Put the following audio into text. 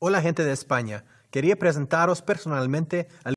Hola gente de España, quería presentaros personalmente al